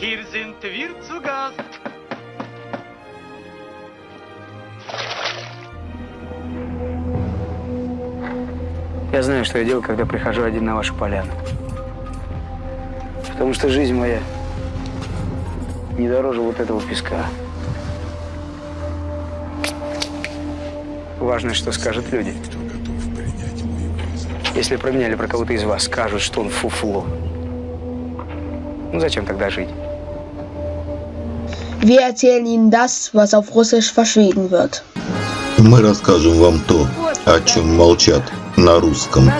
Hier sind wir zu Gast. Я знаю, что я делаю, когда прихожу один на вашу поляну. Потому что жизнь моя не дороже вот этого песка. Важно, что скажут люди. Если про меня или про кого-то из вас скажут, что он фуфло, ну зачем тогда жить? Wir erzählen Ihnen das, was auf Russisch verschwiegen wird. Мы расскажем вам то, о чем молчат на русском.